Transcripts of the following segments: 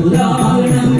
உதாரணம்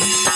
Bye.